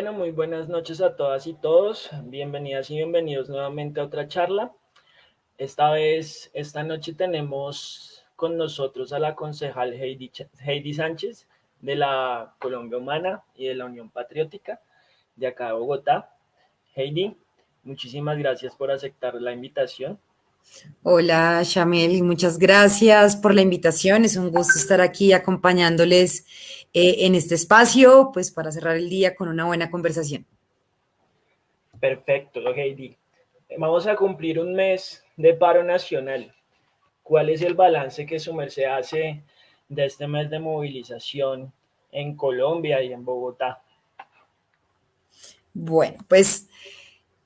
Bueno, muy buenas noches a todas y todos. Bienvenidas y bienvenidos nuevamente a otra charla. Esta vez, esta noche tenemos con nosotros a la concejal Heidi, Heidi Sánchez de la Colombia Humana y de la Unión Patriótica de acá de Bogotá. Heidi, muchísimas gracias por aceptar la invitación. Hola, Shamel, muchas gracias por la invitación. Es un gusto estar aquí acompañándoles eh, en este espacio, pues para cerrar el día con una buena conversación. Perfecto, Heidi. Vamos a cumplir un mes de paro nacional. ¿Cuál es el balance que su merced hace de este mes de movilización en Colombia y en Bogotá? Bueno, pues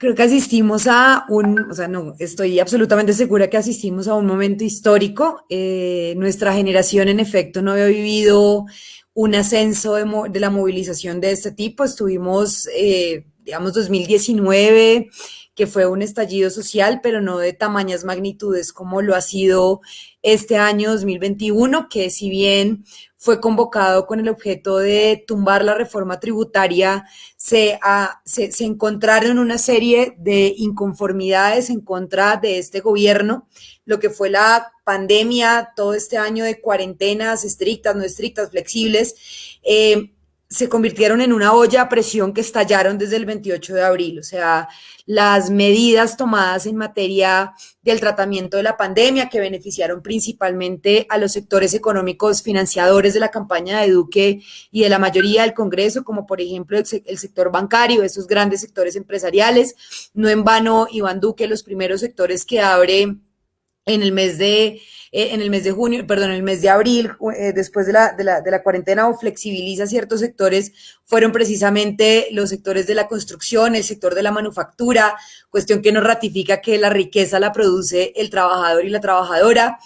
creo que asistimos a un, o sea, no, estoy absolutamente segura que asistimos a un momento histórico. Eh, nuestra generación, en efecto, no había vivido un ascenso de, la movilización de este tipo. Estuvimos, eh, digamos, 2019, que fue un estallido social, pero no de tamañas magnitudes como lo ha sido este año 2021, que si bien fue convocado con el objeto de tumbar la reforma tributaria, se, se, se, encontraron una serie de inconformidades en contra de este gobierno, lo que fue la pandemia, todo este año de cuarentenas estrictas, no estrictas, flexibles. Eh, se convirtieron en una olla a presión que estallaron desde el 28 de abril. O sea, las medidas tomadas en materia del tratamiento de la pandemia que beneficiaron principalmente a los sectores económicos financiadores de la campaña de Duque y de la mayoría del Congreso, como por ejemplo el, sector bancario, esos grandes sectores empresariales. No en vano, Iván Duque, los primeros sectores que abre en el mes de eh, en el mes de junio, perdón, en el mes de abril, eh, después de la, de, la, de la cuarentena o flexibiliza ciertos sectores, fueron precisamente los sectores de la construcción, el sector de la manufactura, cuestión que nos ratifica que la riqueza la produce el trabajador y la trabajadora.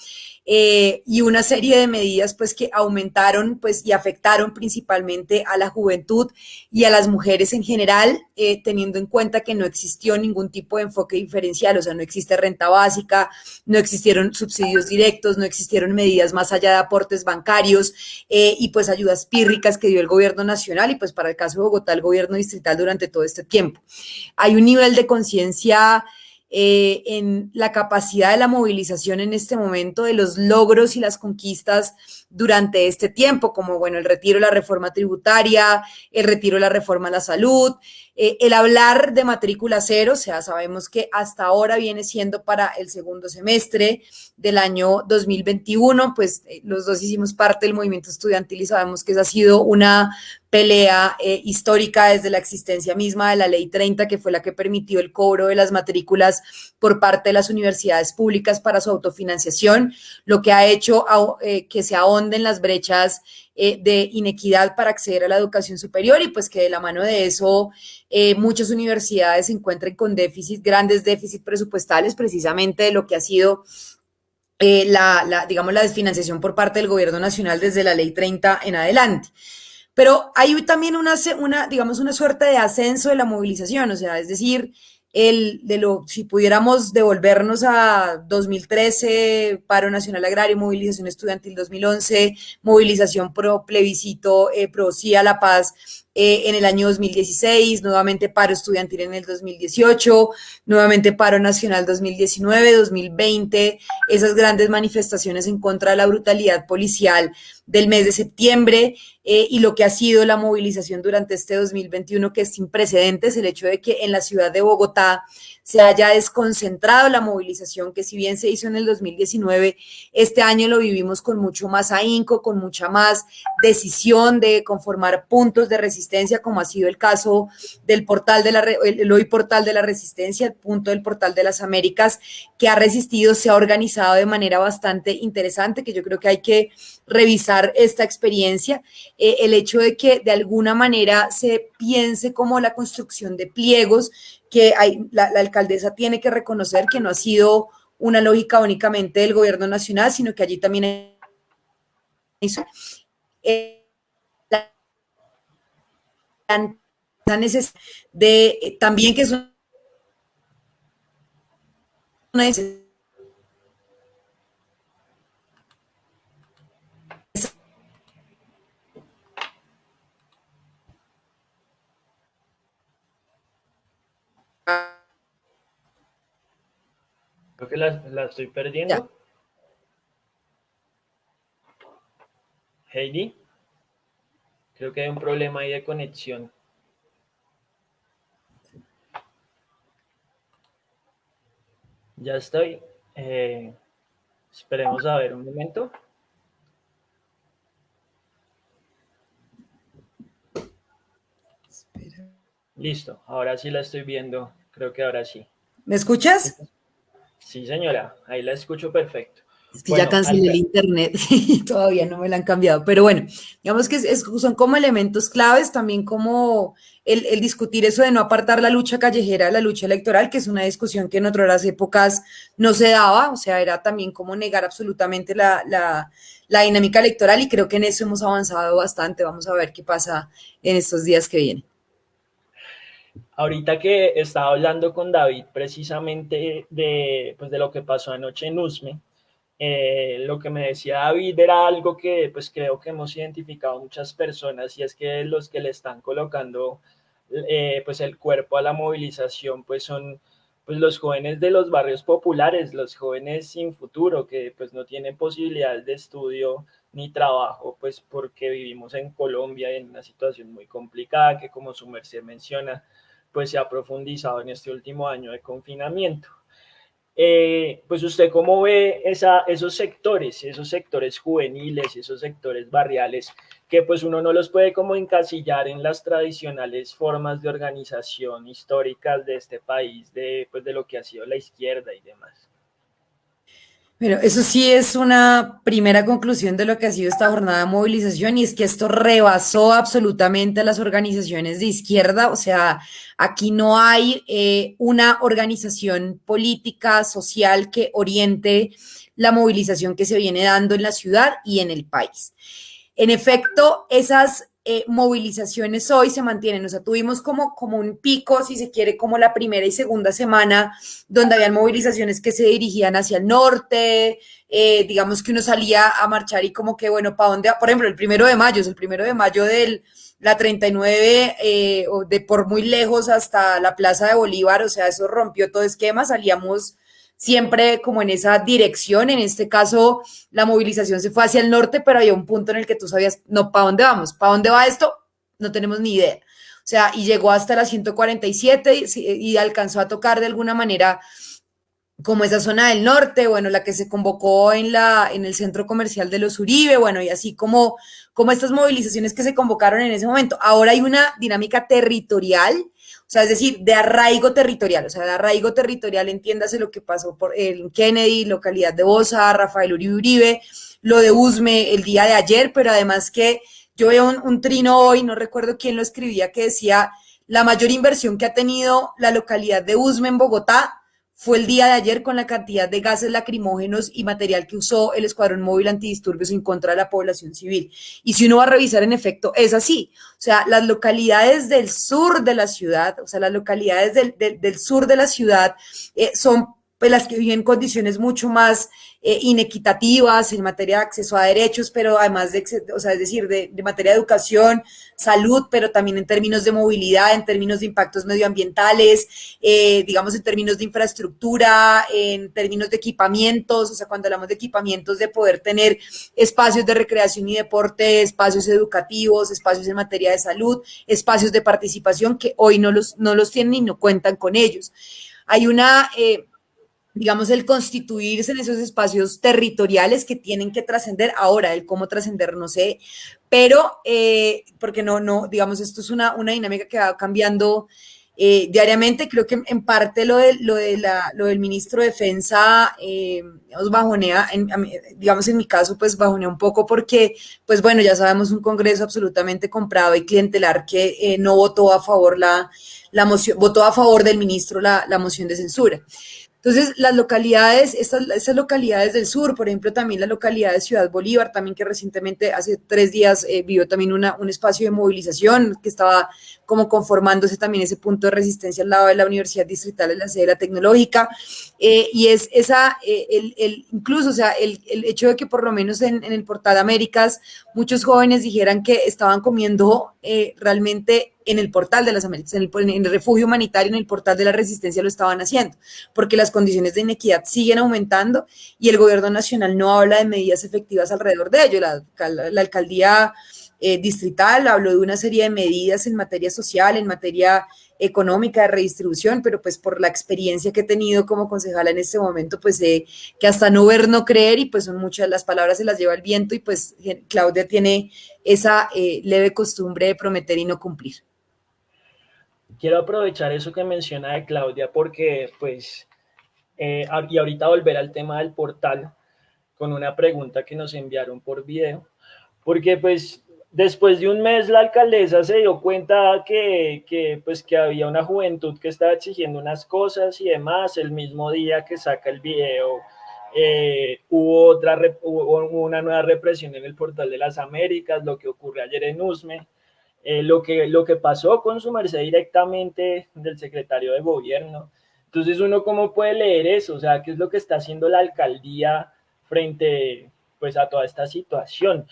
Eh, y una serie de medidas pues que aumentaron pues y afectaron principalmente a la juventud y a las mujeres en general, eh, teniendo en cuenta que no existió ningún tipo de enfoque diferencial, o sea, no existe renta básica, no existieron subsidios directos, no existieron medidas más allá de aportes bancarios eh, y pues ayudas pírricas que dio el gobierno nacional y pues para el caso de Bogotá el gobierno distrital durante todo este tiempo. Hay un nivel de conciencia eh, en la capacidad de la movilización en este momento, de los logros y las conquistas durante este tiempo, como bueno, el retiro de la reforma tributaria, el retiro de la reforma a la salud, eh, el hablar de matrícula cero, o sea, sabemos que hasta ahora viene siendo para el segundo semestre del año 2021, pues eh, los dos hicimos parte del movimiento estudiantil y sabemos que esa ha sido una pelea eh, histórica desde la existencia misma de la ley 30, que fue la que permitió el cobro de las matrículas por parte de las universidades públicas para su autofinanciación, lo que ha hecho que se ahonden las brechas eh, de inequidad para acceder a la educación superior y pues que de la mano de eso eh, muchas universidades se encuentren con déficit, grandes déficits presupuestales precisamente de lo que ha sido eh, la, digamos, la desfinanciación por parte del gobierno nacional desde la ley 30 en adelante. Pero hay también una, digamos, una suerte de ascenso de la movilización, o sea, es decir, el de lo, si pudiéramos devolvernos a 2013, paro nacional agrario, movilización estudiantil 2011, movilización pro plebiscito, eh, pro sí a la paz eh, en el año 2016, nuevamente paro estudiantil en el 2018, nuevamente paro nacional 2019, 2020, esas grandes manifestaciones en contra de la brutalidad policial del mes de septiembre eh, y lo que ha sido la movilización durante este 2021 que es sin precedentes, el hecho de que en la ciudad de Bogotá se haya desconcentrado la movilización que si bien se hizo en el 2019, este año lo vivimos con mucho más ahínco, con mucha más decisión de conformar puntos de resistencia, como ha sido el caso del portal de la, hoy portal de la resistencia, el punto del portal de las Américas, que ha resistido, se ha organizado de manera bastante interesante, que yo creo que hay que revisar esta experiencia, eh, el hecho de que de alguna manera se piense como la construcción de pliegos, que hay, la, alcaldesa tiene que reconocer que no ha sido una lógica únicamente del gobierno nacional, sino que allí también hay eh, eh, también que es una necesidad Creo que la, estoy perdiendo. Heidi. Creo que hay un problema ahí de conexión. Ya estoy. Eh, esperemos a ver un momento. Listo, ahora sí la estoy viendo. Creo que ahora sí. ¿Me escuchas? Sí, señora, ahí la escucho perfecto. Es que ya cancelé el internet y todavía no me la han cambiado. Pero bueno, digamos que son como elementos claves, también como el, discutir eso de no apartar la lucha callejera de la lucha electoral, que es una discusión que en otras épocas no se daba, o sea, era también como negar absolutamente la, la dinámica electoral y creo que en eso hemos avanzado bastante. Vamos a ver qué pasa en estos días que vienen. Ahorita que estaba hablando con David precisamente de, pues de lo que pasó anoche en USME, eh, lo que me decía David era algo que pues creo que hemos identificado muchas personas y es que los que le están colocando eh, pues el cuerpo a la movilización pues son pues los jóvenes de los barrios populares, los jóvenes sin futuro que pues no tienen posibilidades de estudio ni trabajo pues porque vivimos en Colombia en una situación muy complicada que como su merced menciona pues se ha profundizado en este último año de confinamiento. Eh, pues usted cómo ve esa, esos sectores, esos sectores juveniles, esos sectores barriales, que pues uno no los puede como encasillar en las tradicionales formas de organización históricas de este país, de, pues, de lo que ha sido la izquierda y demás. Pero eso sí es una primera conclusión de lo que ha sido esta jornada de movilización y es que esto rebasó absolutamente a las organizaciones de izquierda, o sea, aquí no hay eh, una organización política, social que oriente la movilización que se viene dando en la ciudad y en el país. En efecto, esas eh, movilizaciones hoy se mantienen. O sea, tuvimos como, como un pico, si se quiere, como la primera y segunda semana, donde habían movilizaciones que se dirigían hacia el norte, eh, digamos que uno salía a marchar y como que, bueno, ¿para dónde? Por ejemplo, el primero de mayo, es el primero de mayo del la 39, eh, de por muy lejos hasta la Plaza de Bolívar, o sea, eso rompió todo esquema, salíamos siempre como en esa dirección. En este caso, la movilización se fue hacia el norte, pero había un punto en el que tú sabías, no, ¿para dónde vamos? ¿Para dónde va esto? No tenemos ni idea. O sea, y llegó hasta la 147 y, y alcanzó a tocar de alguna manera como esa zona del norte, bueno, la que se convocó en, la, en el centro comercial de los Uribe, bueno, y así como, como estas movilizaciones que se convocaron en ese momento. Ahora hay una dinámica territorial o sea, es decir, de arraigo territorial, o sea, de arraigo territorial, entiéndase lo que pasó por el Kennedy, localidad de Bosa, Rafael Uribe Uribe, lo de Usme el día de ayer, pero además que yo veo un, un trino hoy, no recuerdo quién lo escribía, que decía la mayor inversión que ha tenido la localidad de Usme en Bogotá fue el día de ayer con la cantidad de gases lacrimógenos y material que usó el Escuadrón Móvil Antidisturbios en contra de la población civil. Y si uno va a revisar, en efecto, es así. O sea, las localidades del sur de la ciudad, o sea, las localidades del, del, sur de la ciudad eh, son pues, las que viven condiciones mucho más eh, inequitativas en materia de acceso a derechos, pero además de, o sea, es decir, de, materia de educación, salud, pero también en términos de movilidad, en términos de impactos medioambientales, eh, digamos en términos de infraestructura, en términos de equipamientos, o sea, cuando hablamos de equipamientos, de poder tener espacios de recreación y deporte, espacios educativos, espacios en materia de salud, espacios de participación que hoy no los, no los tienen y no cuentan con ellos. Hay una... Eh, digamos, el constituirse en esos espacios territoriales que tienen que trascender. Ahora, el cómo trascender, no sé, pero, eh, porque no, no, digamos, esto es una, una dinámica que va cambiando eh, diariamente. Creo que en parte lo, de, lo, de la, lo del ministro de Defensa, eh, bajonea, digamos, en mi caso, pues bajonea un poco porque, pues bueno, ya sabemos un Congreso absolutamente comprado y clientelar que no votó a favor la, la moción, votó a favor del ministro la, la moción de censura. Entonces, las localidades, estas, estas, localidades del sur, por ejemplo, también la localidad de Ciudad Bolívar, también que recientemente, hace tres días, eh, vio también una, un espacio de movilización que estaba como conformándose también ese punto de resistencia al lado de la Universidad Distrital de la sede de la tecnológica. Eh, y es esa, eh, el, el, incluso, o sea, el, el, hecho de que por lo menos en, en, el portal Américas muchos jóvenes dijeran que estaban comiendo eh, realmente en el portal de las Américas, en el, en refugio humanitario, en el portal de la resistencia lo estaban haciendo, porque las condiciones de inequidad siguen aumentando y el gobierno nacional no habla de medidas efectivas alrededor de ello. La alcaldía eh, distrital, habló de una serie de medidas en materia social, en materia económica de redistribución, pero pues por la experiencia que he tenido como concejala en este momento, pues eh, que hasta no ver, no creer, y pues son muchas las palabras se las lleva el viento, y pues Claudia tiene esa eh, leve costumbre de prometer y no cumplir. Quiero aprovechar eso que menciona de Claudia, porque pues, eh, y ahorita volver al tema del portal, con una pregunta que nos enviaron por video, porque pues después de un mes la alcaldesa se dio cuenta que, pues, que había una juventud que estaba exigiendo unas cosas y demás. El mismo día que saca el video, eh, hubo, otra, hubo una nueva represión en el portal de las Américas, lo que ocurrió ayer en Usme, eh, lo, que, lo que pasó con su merced directamente del secretario de gobierno. Entonces uno cómo puede leer eso, o sea, qué es lo que está haciendo la alcaldía frente pues a toda esta situación.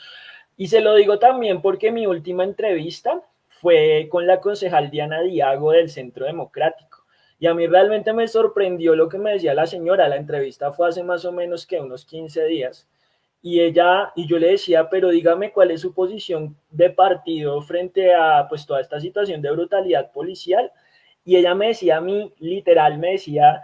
Y se lo digo también porque mi última entrevista fue con la concejal Diana Diago del Centro Democrático. Y a mí realmente me sorprendió lo que me decía la señora. La entrevista fue hace más o menos que unos 15 días. Y ella, y yo le decía, pero dígame cuál es su posición de partido frente a pues toda esta situación de brutalidad policial. Y ella me decía a mí, literal, me decía,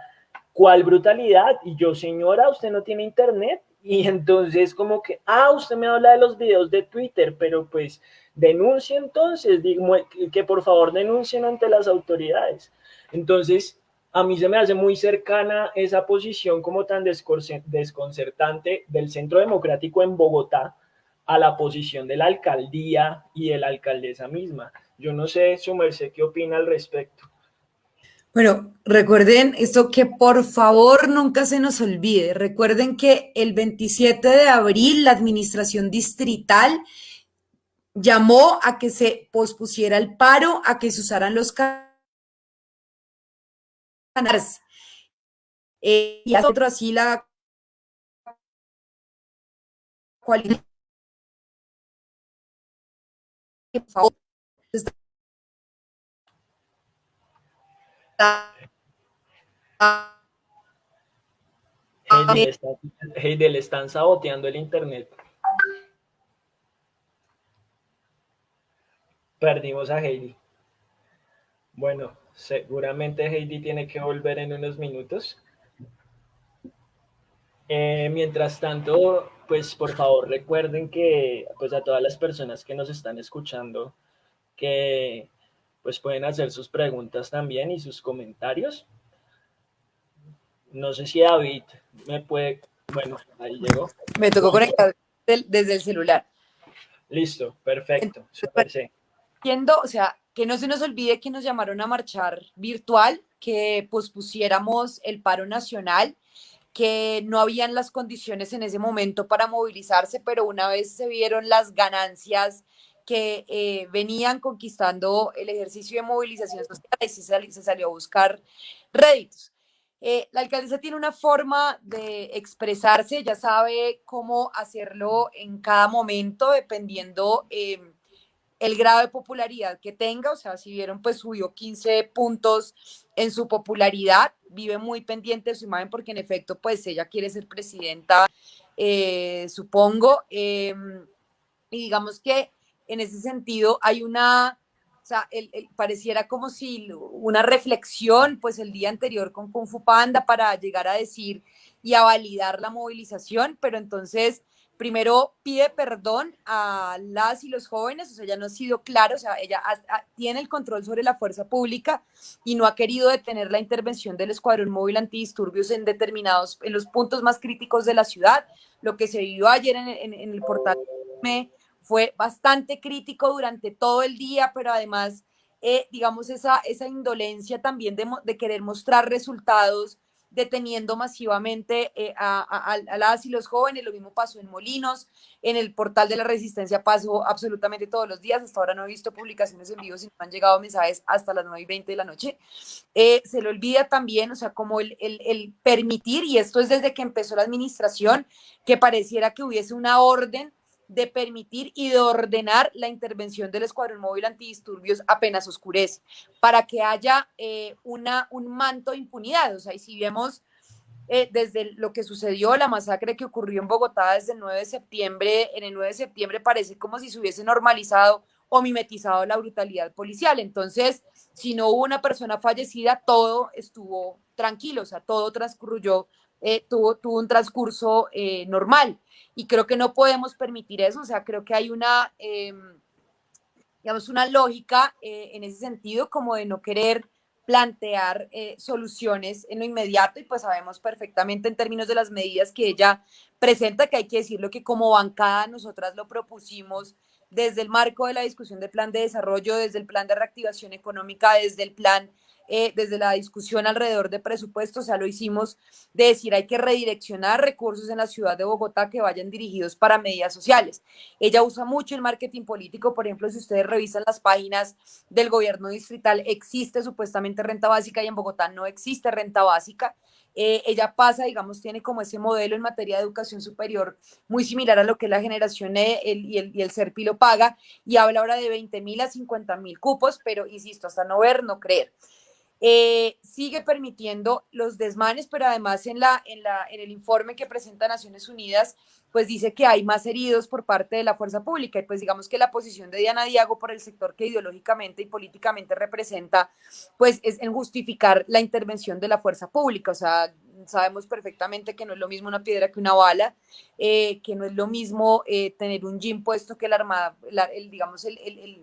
¿cuál brutalidad? Y yo, señora, ¿usted no tiene internet? Y entonces como que, ah, usted me habla de los videos de Twitter, pero pues denuncie entonces, digo, que por favor denuncien ante las autoridades. Entonces, a mí se me hace muy cercana esa posición como tan desconcertante del Centro Democrático en Bogotá a la posición de la alcaldía y de la alcaldesa misma. Yo no sé, su merced, qué opina al respecto. Bueno, recuerden esto que por favor nunca se nos olvide. Recuerden que el 27 de abril la administración distrital llamó a que se pospusiera el paro, a que se usaran los canales. Eh, y otro así la. Por Heidi, está, Heidi, le están saboteando el internet. Perdimos a Heidi. Bueno, seguramente Heidi tiene que volver en unos minutos. Eh, mientras tanto, pues por favor recuerden que pues a todas las personas que nos están escuchando, que pues pueden hacer sus preguntas también y sus comentarios. No sé si David me puede... Bueno, ahí llegó. Me tocó conectar desde el celular. Listo, perfecto. Super, sí. o sea, que no se nos olvide que nos llamaron a marchar virtual, que pospusiéramos el paro nacional, que no habían las condiciones en ese momento para movilizarse, pero una vez se vieron las ganancias que eh, venían conquistando el ejercicio de movilización social y se, se salió a buscar réditos. Eh, la alcaldesa tiene una forma de expresarse, ya sabe cómo hacerlo en cada momento, dependiendo eh, el grado de popularidad que tenga. O sea, si vieron, pues subió 15 puntos en su popularidad, vive muy pendiente de su imagen porque en efecto, pues ella quiere ser presidenta, supongo. y digamos que en ese sentido hay una, o sea, el, pareciera como si una reflexión, pues el día anterior con Kung Fu Panda para llegar a decir y a validar la movilización, pero entonces primero pide perdón a las y los jóvenes, o sea, ya no ha sido claro, o sea, ella tiene el control sobre la fuerza pública y no ha querido detener la intervención del escuadrón móvil antidisturbios en determinados, en los puntos más críticos de la ciudad, lo que se vivió ayer en, en, en el portal fue bastante crítico durante todo el día, pero además, eh, digamos, esa, esa indolencia también de, querer mostrar resultados deteniendo masivamente eh, a, las y los jóvenes. Lo mismo pasó en Molinos, en el portal de la Resistencia pasó absolutamente todos los días. Hasta ahora no he visto publicaciones en vivo, sino han llegado mensajes hasta las 9 y 20 de la noche. Eh, se le olvida también, o sea, como el, el permitir, y esto es desde que empezó la administración, que pareciera que hubiese una orden de permitir y de ordenar la intervención del Escuadrón Móvil Antidisturbios apenas oscurece, para que haya eh, una, un manto de impunidad. O sea, y si vemos eh, desde lo que sucedió, la masacre que ocurrió en Bogotá desde el 9 de septiembre, en el 9 de septiembre parece como si se hubiese normalizado o mimetizado la brutalidad policial. Entonces, si no hubo una persona fallecida, todo estuvo tranquilo, o sea, todo transcurrió, eh, tuvo, tuvo un transcurso normal. Y creo que no podemos permitir eso, o sea, creo que hay una, em, digamos, una lógica eh, en ese sentido como de no querer plantear eh, soluciones en lo inmediato y pues sabemos perfectamente en términos de las medidas que ella presenta, que hay que decirlo que como bancada nosotras lo propusimos desde el marco de la discusión del plan de desarrollo, desde el plan de reactivación económica, desde el plan eh, desde la discusión alrededor de presupuestos, ya lo hicimos, de decir hay que redireccionar recursos en la ciudad de Bogotá que vayan dirigidos para medidas sociales. Ella usa mucho el marketing político, por ejemplo, si ustedes revisan las páginas del gobierno distrital, existe supuestamente renta básica y en Bogotá no existe renta básica. Eh, ella pasa, digamos, tiene como ese modelo en materia de educación superior muy similar a lo que la generación e, y, el, y el CERPI lo paga y habla ahora de 20 mil a 50 mil cupos, pero insisto, hasta no ver, no creer. Eh, sigue permitiendo los desmanes, pero además en, la, en, la, en el informe que presenta Naciones Unidas, pues dice que hay más heridos por parte de la fuerza pública. Y pues digamos que la posición de Diana Diago por el sector que ideológicamente y políticamente representa, pues es en justificar la intervención de la fuerza pública, o sea, sabemos perfectamente que no es lo mismo una piedra que una bala, eh, que no es lo mismo eh, tener un jean puesto que la armada, el, digamos, el, el el,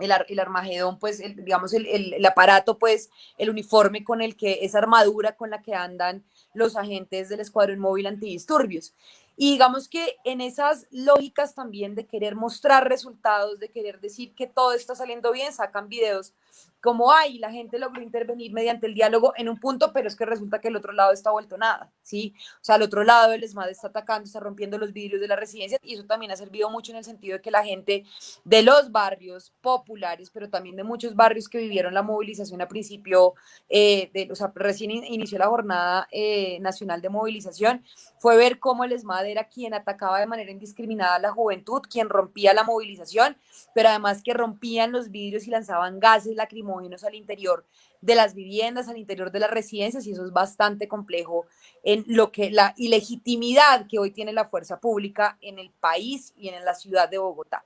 el, armagedón, pues, digamos, el, el, aparato, pues, el uniforme con el que, esa armadura con la que andan los agentes del Escuadrón Móvil Antidisturbios. Y digamos que en esas lógicas también de querer mostrar resultados, de querer decir que todo está saliendo bien, sacan videos como hay, la gente logró intervenir mediante el diálogo en un punto, pero es que resulta que el otro lado está vuelto nada, ¿sí? O sea, el otro lado el ESMAD está atacando, está rompiendo los vidrios de la residencia y eso también ha servido mucho en el sentido de que la gente de los barrios populares, pero también de muchos barrios que vivieron la movilización a principio, eh, de, o sea, recién inició la jornada eh, nacional de movilización, fue ver cómo el ESMAD era quien atacaba de manera indiscriminada a la juventud, quien rompía la movilización, pero además que rompían los vidrios y lanzaban gases lacrimógenos al interior de las viviendas, al interior de las residencias, y eso es bastante complejo en lo que la ilegitimidad que hoy tiene la fuerza pública en el país y en la ciudad de Bogotá.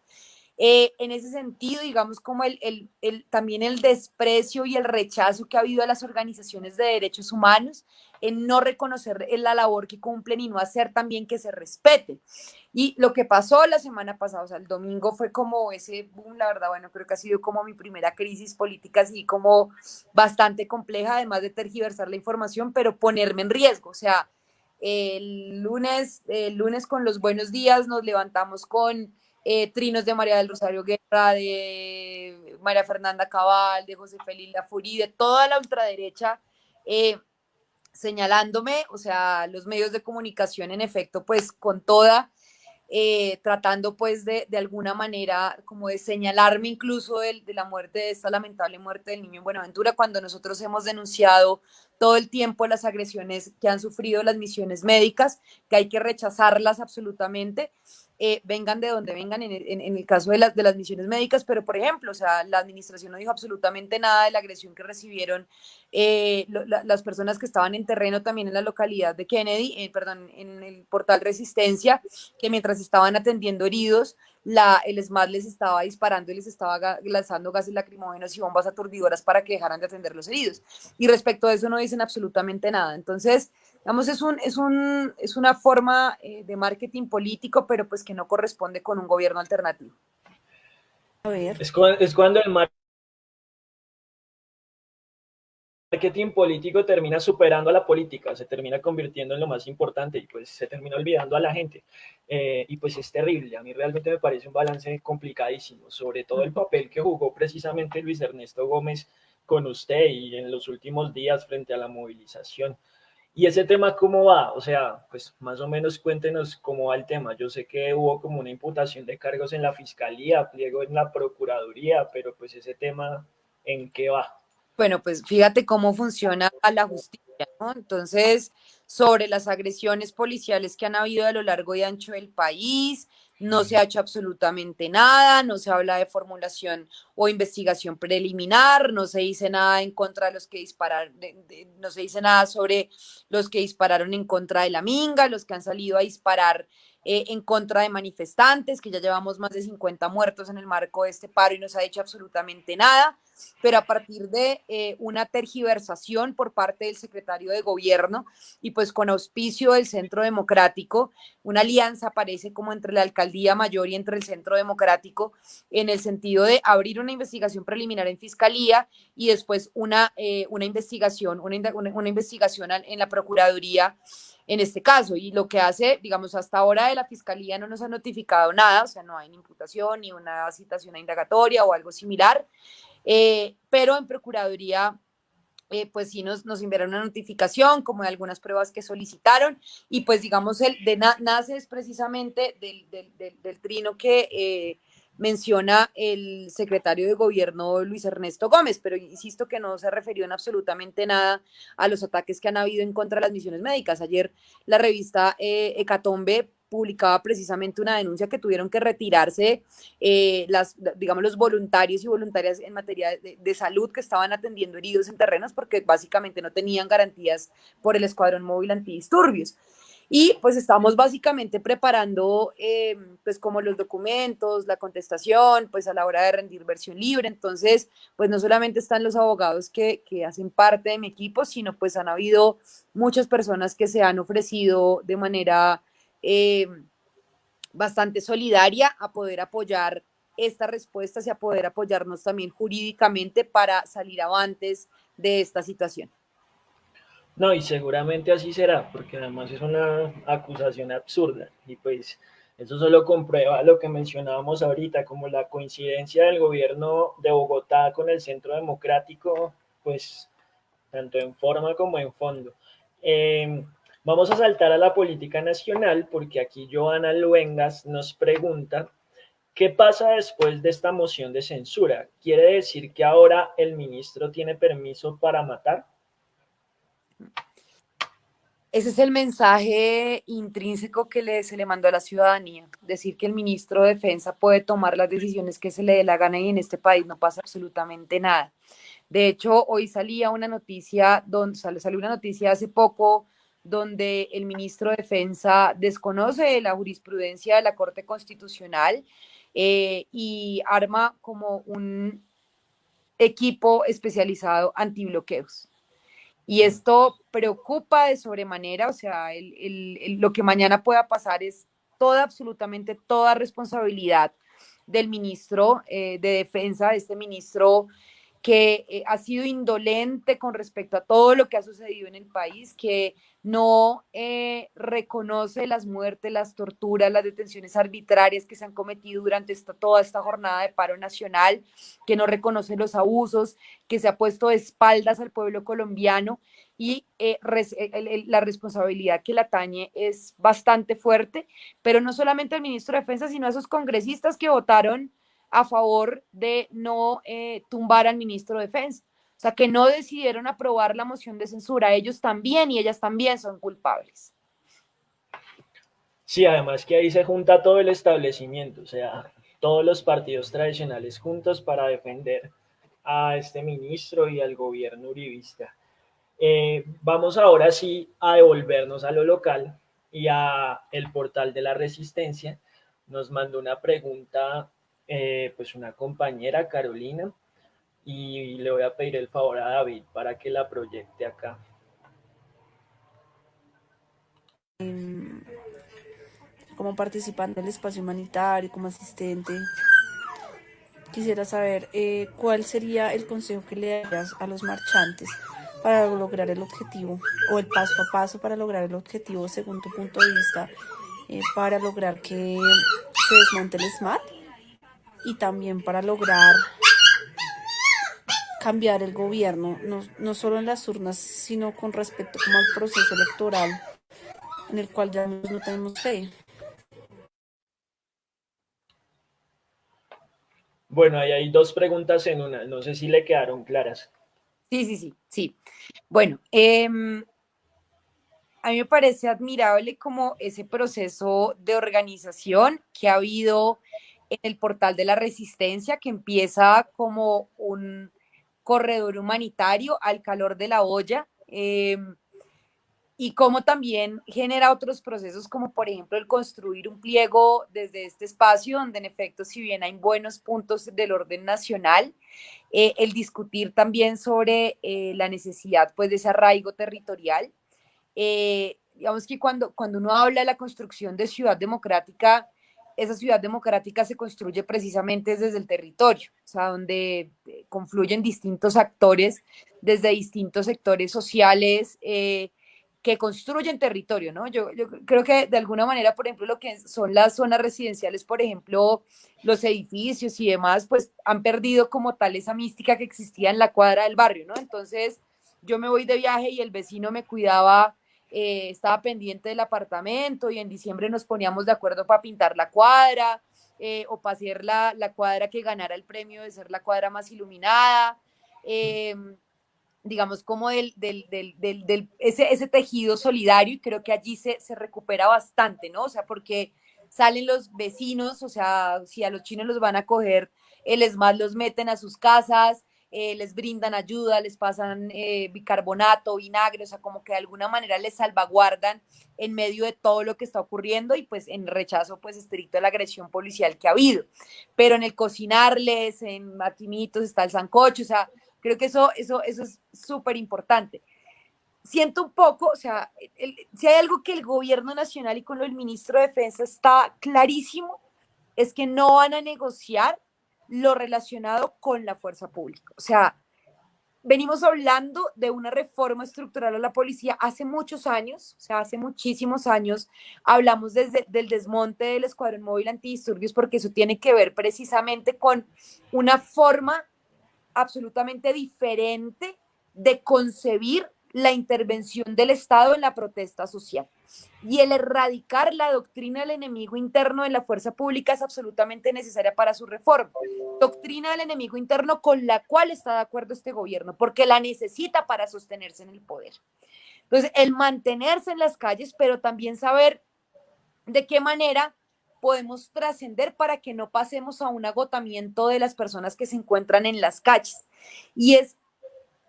Eh, en ese sentido, digamos, como el, el, el, también el desprecio y el rechazo que ha habido a las organizaciones de derechos humanos en no reconocer la labor que cumplen y no hacer también que se respete. Y lo que pasó la semana pasada, o sea, el domingo fue como ese boom, la verdad, bueno, creo que ha sido como mi primera crisis política, así como bastante compleja, además de tergiversar la información, pero ponerme en riesgo, o sea, el lunes, el lunes con los buenos días nos levantamos con eh, trinos de María del Rosario Guerra, de María Fernanda Cabal, de José Félix Lafurí, de toda la ultraderecha, eh, señalándome, o sea, los medios de comunicación en efecto, pues con toda, eh, tratando pues de, de, alguna manera como de señalarme incluso de, de, la muerte, de esta lamentable muerte del niño en Buenaventura, cuando nosotros hemos denunciado todo el tiempo las agresiones que han sufrido las misiones médicas, que hay que rechazarlas absolutamente. Eh, vengan de donde vengan en, el caso de, las de las misiones médicas, pero por ejemplo, o sea, la administración no dijo absolutamente nada de la agresión que recibieron eh, las personas que estaban en terreno también en la localidad de Kennedy, eh, perdón, en el portal Resistencia, que mientras estaban atendiendo heridos, la, el SMAT les estaba disparando y les estaba lanzando gases lacrimógenos y bombas aturdidoras para que dejaran de atender los heridos. Y respecto a eso no dicen absolutamente nada. Entonces, Digamos, es, un, es, un, es una forma eh, de marketing político, pero pues que no corresponde con un gobierno alternativo. A ver. Es, cuando, es cuando el marketing político termina superando a la política, se termina convirtiendo en lo más importante y pues se termina olvidando a la gente. Eh, y pues es terrible, a mí realmente me parece un balance complicadísimo, sobre todo el papel que jugó precisamente Luis Ernesto Gómez con usted y en los últimos días frente a la movilización. ¿Y ese tema cómo va? O sea, pues más o menos cuéntenos cómo va el tema. Yo sé que hubo como una imputación de cargos en la fiscalía, pliego en la procuraduría, pero pues ese tema, ¿en qué va? Bueno, pues fíjate cómo funciona la justicia, ¿no? Entonces, sobre las agresiones policiales que han habido a lo largo y ancho del país, no se ha hecho absolutamente nada, no se habla de formulación o investigación preliminar, no se dice nada en contra de los que dispararon, no se dice nada sobre los que dispararon en contra de la Minga, los que han salido a disparar eh, en contra de manifestantes, que ya llevamos más de 50 muertos en el marco de este paro y no se ha hecho absolutamente nada, pero a partir de eh, una tergiversación por parte del secretario de gobierno y pues con auspicio del Centro Democrático, una alianza aparece como entre la alcaldía mayor y entre el Centro Democrático en el sentido de abrir una investigación preliminar en fiscalía y después una, eh, una investigación, una, una investigación en la Procuraduría en este caso. Y lo que hace, digamos, hasta ahora de la Fiscalía no nos ha notificado nada, o sea, no hay ni imputación ni una citación a indagatoria o algo similar, eh, pero en Procuraduría... Eh, pues sí nos, nos enviaron una notificación como de algunas pruebas que solicitaron y pues digamos el de nace es precisamente del, del, del, trino que eh, menciona el secretario de gobierno Luis Ernesto Gómez, pero insisto que no se refirió en absolutamente nada a los ataques que han habido en contra de las misiones médicas. Ayer la revista eh, Hecatombe publicaba precisamente una denuncia que tuvieron que retirarse eh, las, digamos, los voluntarios y voluntarias en materia de, de, salud que estaban atendiendo heridos en terrenos porque básicamente no tenían garantías por el escuadrón móvil antidisturbios. Y pues estamos básicamente preparando eh, pues como los documentos, la contestación, pues a la hora de rendir versión libre. Entonces, pues no solamente están los abogados que, que hacen parte de mi equipo, sino pues han habido muchas personas que se han ofrecido de manera eh, bastante solidaria a poder apoyar estas respuestas y a poder apoyarnos también jurídicamente para salir avantes de esta situación. No, y seguramente así será, porque además es una acusación absurda y pues eso solo comprueba lo que mencionábamos ahorita, como la coincidencia del gobierno de Bogotá con el Centro Democrático, pues tanto en forma como en fondo. Eh, vamos a saltar a la política nacional porque aquí Joana Luengas nos pregunta, ¿qué pasa después de esta moción de censura? ¿Quiere decir que ahora el ministro tiene permiso para matar? Ese es el mensaje intrínseco que se le mandó a la ciudadanía, decir que el ministro de Defensa puede tomar las decisiones que se le dé la gana y en este país no pasa absolutamente nada. De hecho, hoy salía una noticia, donde salió una noticia hace poco donde el ministro de Defensa desconoce la jurisprudencia de la Corte Constitucional eh, y arma como un equipo especializado antibloqueos. Y esto preocupa de sobremanera, o sea, el, el, lo que mañana pueda pasar es toda, absolutamente toda responsabilidad del ministro eh, de Defensa, de este ministro que eh, ha sido indolente con respecto a todo lo que ha sucedido en el país, que no eh, reconoce las muertes, las torturas, las detenciones arbitrarias que se han cometido durante esta, toda esta jornada de paro nacional, que no reconoce los abusos, que se ha puesto de espaldas al pueblo colombiano y eh, la responsabilidad que la atañe es bastante fuerte, pero no solamente al ministro de Defensa, sino a esos congresistas que votaron a favor de no tumbar al ministro de Defensa o sea, que no decidieron aprobar la moción de censura. Ellos también y ellas también son culpables. Sí, además que ahí se junta todo el establecimiento, o sea, todos los partidos tradicionales juntos para defender a este ministro y al gobierno uribista. Eh, vamos ahora sí a devolvernos a lo local y a el portal de la resistencia. Nos mandó una pregunta, eh, pues una compañera, Carolina, y le voy a pedir el favor a David para que la proyecte acá. Em, como participante del espacio humanitario, como asistente, quisiera saber eh, cuál sería el consejo que le darías a los marchantes para lograr el objetivo o el paso a paso para lograr el objetivo según tu punto de vista eh, para lograr que se desmonte el SMART y también para lograr cambiar el gobierno, no, no solo en las urnas, sino con respecto como al proceso electoral en el cual ya no tenemos fe. Bueno, ahí hay dos preguntas en una. No sé si le quedaron claras. Sí, sí, sí, sí. Bueno, em, a mí me parece admirable como ese proceso de organización que ha habido el portal de la resistencia, que empieza como un corredor humanitario al calor de la olla. Em, y cómo también genera otros procesos como por ejemplo el construir un pliego desde este espacio donde en efecto si bien hay buenos puntos del orden nacional, eh, el discutir también sobre eh, la necesidad pues de ese arraigo territorial. Eh, digamos que cuando, cuando uno habla de la construcción de ciudad democrática, esa ciudad democrática se construye precisamente desde el territorio, o sea, donde confluyen distintos actores desde distintos sectores sociales, que construyen territorio, ¿no? Yo, creo que de alguna manera, por ejemplo, lo que son las zonas residenciales, por ejemplo, los edificios y demás, pues han perdido como tal esa mística que existía en la cuadra del barrio, ¿no? Entonces, yo me voy de viaje y el vecino me cuidaba, eh, estaba pendiente del apartamento y en diciembre nos poníamos de acuerdo para pintar la cuadra eh, o para hacer la, la, cuadra que ganara el premio de ser la cuadra más iluminada. Eh, digamos, como del, del, del, del, ese, ese tejido solidario y creo que allí se, se recupera bastante, ¿no? O sea, porque salen los vecinos, o sea, si a los chinos los van a coger, el ESMAD los meten a sus casas, eh, les brindan ayuda, les pasan eh, bicarbonato, vinagre, o sea, como que de alguna manera les salvaguardan en medio de todo lo que está ocurriendo y pues en rechazo pues estricto a la agresión policial que ha habido. Pero en el cocinarles, en matimitos está el sancocho, o sea, Creo que eso, eso, eso es súper importante. Siento un poco, o sea, si hay algo que el gobierno nacional y con el ministro de Defensa está clarísimo, es que no van a negociar lo relacionado con la fuerza pública. O sea, venimos hablando de una reforma estructural a la policía hace muchos años, o sea, hace muchísimos años hablamos desde del desmonte del escuadrón móvil antidisturbios porque eso tiene que ver precisamente con una forma absolutamente diferente de concebir la intervención del Estado en la protesta social. Y el erradicar la doctrina del enemigo interno de la fuerza pública es absolutamente necesaria para su reforma. Doctrina del enemigo interno con la cual está de acuerdo este gobierno, porque la necesita para sostenerse en el poder. Entonces, el mantenerse en las calles, pero también saber de qué manera podemos trascender para que no pasemos a un agotamiento de las personas que se encuentran en las calles. Y es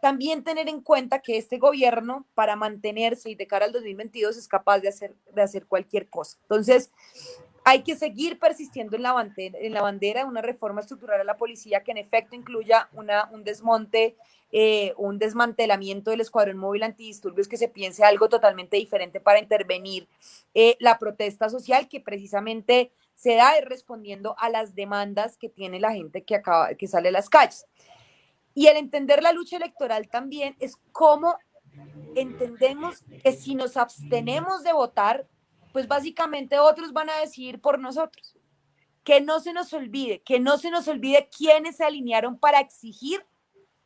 también tener en cuenta que este gobierno, para mantenerse y de cara al 2022, es capaz de hacer, de hacer cualquier cosa. Entonces, hay que seguir persistiendo en la, bandera, en la bandera de una reforma estructural a la policía que en efecto incluya una, un desmonte, eh, un desmantelamiento del escuadrón móvil antidisturbios, que se piense algo totalmente diferente para intervenir eh, la protesta social que precisamente se da respondiendo a las demandas que tiene la gente que, acaba, que sale a las calles. Y el entender la lucha electoral también es cómo entendemos que si nos abstenemos de votar, pues básicamente otros van a decidir por nosotros. Que no se nos olvide, que no se nos olvide quiénes se alinearon para exigir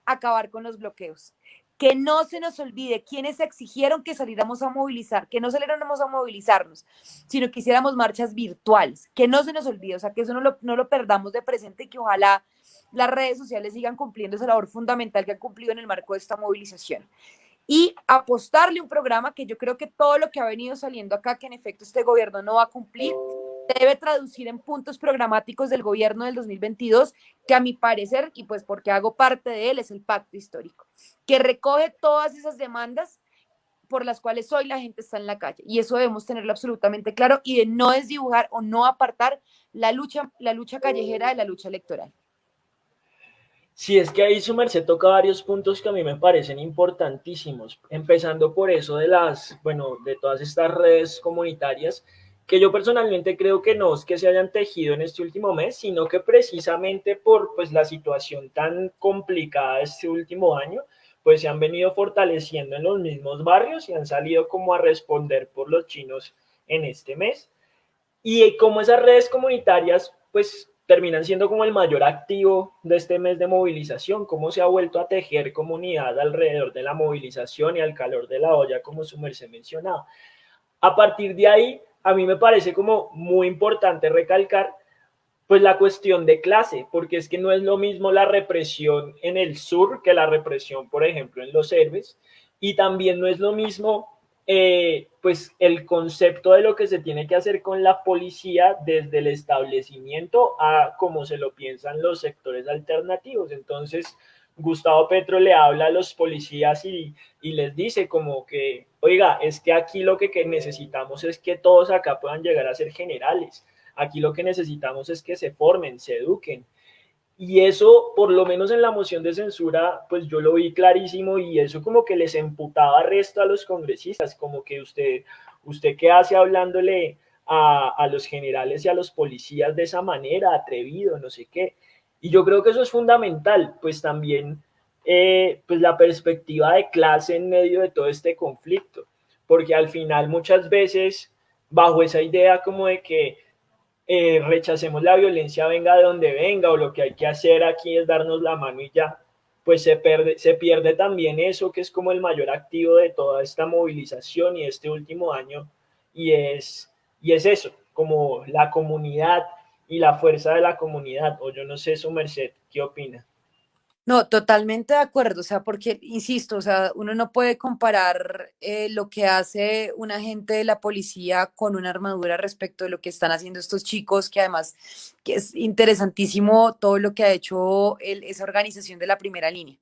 acabar con los bloqueos. Que no se nos olvide quiénes exigieron que saliéramos a movilizar, que no saliéramos a movilizarnos, sino que hiciéramos marchas virtuales. Que no se nos olvide, o sea, que eso no lo, no lo perdamos de presente y que ojalá las redes sociales sigan cumpliendo esa labor fundamental que han cumplido en el marco de esta movilización y apostarle un programa que yo creo que todo lo que ha venido saliendo acá, que en efecto este gobierno no va a cumplir, debe traducir en puntos programáticos del gobierno del 2022, que a mi parecer, y pues porque hago parte de él, es el pacto histórico, que recoge todas esas demandas por las cuales hoy la gente está en la calle. Y eso debemos tenerlo absolutamente claro y de no desdibujar o no apartar la lucha, la lucha callejera de la lucha electoral. Sí, es que ahí su merced toca varios puntos que a mí me parecen importantísimos, empezando por eso de las, bueno, de todas estas redes comunitarias, que yo personalmente creo que no es que se hayan tejido en este último mes, sino que precisamente por pues la situación tan complicada este último año, pues se han venido fortaleciendo en los mismos barrios y han salido como a responder por los chinos en este mes. Y como esas redes comunitarias, pues terminan siendo como el mayor activo de este mes de movilización, cómo se ha vuelto a tejer comunidad alrededor de la movilización y al calor de la olla, como su merced mencionaba. A partir de ahí, a mí me parece como muy importante recalcar pues la cuestión de clase, porque es que no es lo mismo la represión en el sur que la represión, por ejemplo, en los héroes, y también no es lo mismo eh, pues el concepto de lo que se tiene que hacer con la policía desde el establecimiento a como se lo piensan los sectores alternativos. Entonces, Gustavo Petro le habla a los policías y les dice como que, oiga, es que aquí lo que, necesitamos es que todos acá puedan llegar a ser generales. Aquí lo que necesitamos es que se formen, se eduquen. Y eso, por lo menos en la moción de censura, pues yo lo vi clarísimo y eso como que les emputaba resto a los congresistas, como que usted, usted qué hace hablándole a, a los generales y a los policías de esa manera, atrevido, no sé qué. Y yo creo que eso es fundamental, pues también eh, pues la perspectiva de clase en medio de todo este conflicto, porque al final muchas veces bajo esa idea como de que eh, rechacemos la violencia venga de donde venga o lo que hay que hacer aquí es darnos la mano y ya, pues se pierde, se pierde también eso que es como el mayor activo de toda esta movilización y este último año y es, y es eso, como la comunidad y la fuerza de la comunidad, o yo no sé, su merced, ¿qué opina? No, totalmente de acuerdo, o sea, porque, insisto, o sea, uno no puede comparar eh, lo que hace un agente de la policía con una armadura respecto de lo que están haciendo estos chicos, que además que es interesantísimo todo lo que ha hecho el, esa organización de la primera línea.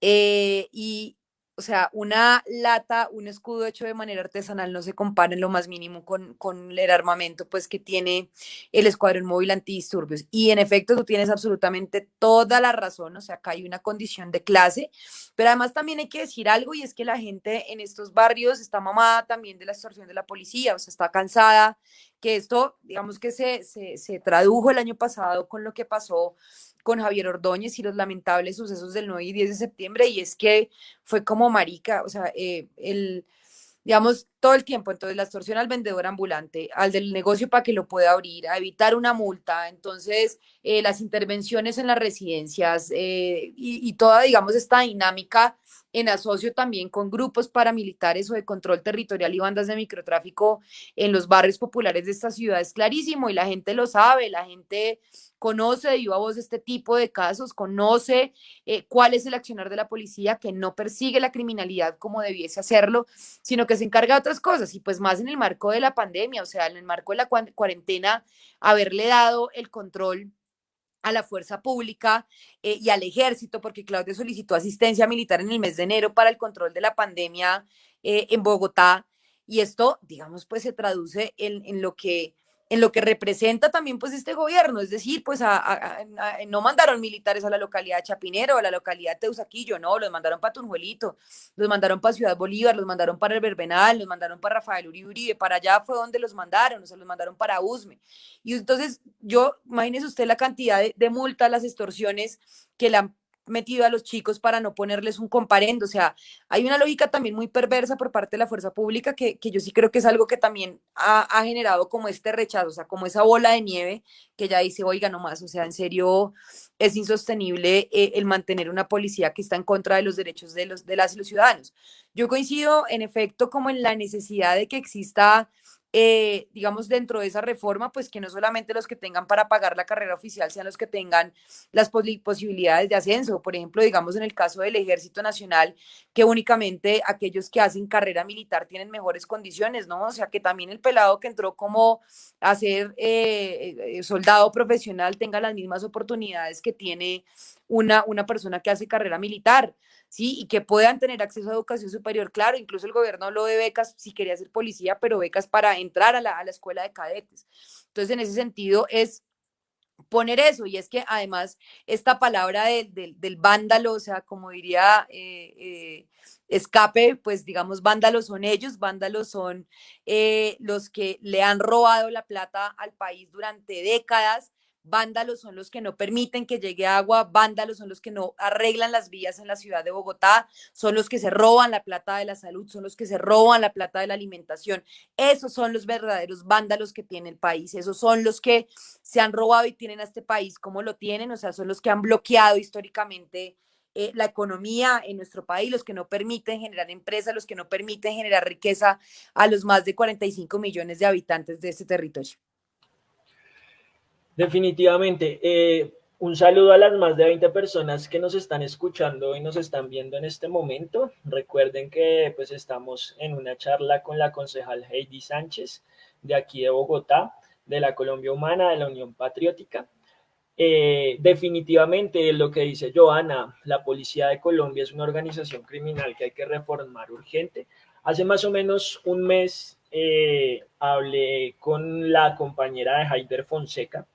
Eh, y, o sea, una lata, un escudo hecho de manera artesanal no se compara en lo más mínimo con, con el armamento pues que tiene el Escuadrón Móvil Antidisturbios. Y en efecto, tú tienes absolutamente toda la razón, o sea, acá hay una condición de clase, pero además también hay que decir algo y es que la gente en estos barrios está mamada también de la extorsión de la policía, o sea, está cansada, que esto, digamos que se, se, se tradujo el año pasado con lo que pasó con Javier Ordóñez y los lamentables sucesos del 9 y 10 de septiembre, y es que fue como marica, o sea, eh, el, digamos, todo el tiempo. Entonces, la extorsión al vendedor ambulante, al del negocio para que lo pueda abrir, a evitar una multa. Entonces, eh, las intervenciones en las residencias eh, y, y, toda, digamos, esta dinámica en asocio también con grupos paramilitares o de control territorial y bandas de microtráfico en los barrios populares de esta ciudad es clarísimo y la gente lo sabe, la gente conoce de viva voz este tipo de casos, conoce eh, cuál es el accionar de la policía, que no persigue la criminalidad como debiese hacerlo, sino que se encarga de otras cosas y pues más en el marco de la pandemia, o sea, en el marco de la cuarentena, haberle dado el control a la fuerza pública eh, y al ejército, porque Claudia solicitó asistencia militar en el mes de enero para el control de la pandemia eh, en Bogotá. Y esto, digamos, pues se traduce en, en lo que en lo que representa también pues este gobierno, es decir, pues no mandaron militares a la localidad de Chapinero, a la localidad de Teusaquillo, no, los mandaron para Tunjuelito, los mandaron para Ciudad Bolívar, los mandaron para el Verbenal, los mandaron para Rafael Uribe Uribe, para allá fue donde los mandaron, o sea, los mandaron para Usme. Y entonces yo, imagínese usted la cantidad de, de multas, las extorsiones que la metido a los chicos para no ponerles un comparendo. O sea, hay una lógica también muy perversa por parte de la fuerza pública que, que yo sí creo que es algo que también ha, generado como este rechazo, o sea, como esa bola de nieve que ya dice, oiga, nomás, o sea, en serio es insostenible eh, el mantener una policía que está en contra de los derechos de, los, de las y los ciudadanos. Yo coincido en efecto como en la necesidad de que exista eh, digamos, dentro de esa reforma, pues que no solamente los que tengan para pagar la carrera oficial sean los que tengan las posibilidades de ascenso. Por ejemplo, digamos, en el caso del Ejército Nacional, que únicamente aquellos que hacen carrera militar tienen mejores condiciones, ¿no? O sea, que también el pelado que entró como a ser eh, eh soldado profesional tenga las mismas oportunidades que tiene una, una persona que hace carrera militar. ¿Sí? Y que puedan tener acceso a educación superior, claro, incluso el gobierno habló de becas si quería ser policía, pero becas para entrar a la, a la escuela de cadetes. Entonces, en ese sentido, es poner eso, y es que además esta palabra del vándalo, o sea, como diría eh, eh, escape, pues digamos, vándalos son ellos, vándalos son eh, los que le han robado la plata al país durante décadas, vándalos son los que no permiten que llegue agua, vándalos son los que no arreglan las vías en la ciudad de Bogotá, son los que se roban la plata de la salud, son los que se roban la plata de la alimentación. Esos son los verdaderos vándalos que tiene el país, esos son los que se han robado y tienen a este país como lo tienen, o sea, son los que han bloqueado históricamente eh, la economía en nuestro país, los que no permiten generar empresas, los que no permiten generar riqueza a los más de 45 millones de habitantes de este territorio. Definitivamente. Eh, un saludo a las más de 20 personas que nos están escuchando y nos están viendo en este momento. Recuerden que pues estamos en una charla con la concejal Heidi Sánchez de aquí de Bogotá, de la Colombia Humana, de la Unión Patriótica. Eh, definitivamente lo que dice Joana, la Policía de Colombia es una organización criminal que hay que reformar urgente. Hace más o menos un mes eh, hablé con la compañera de Haider Fonseca,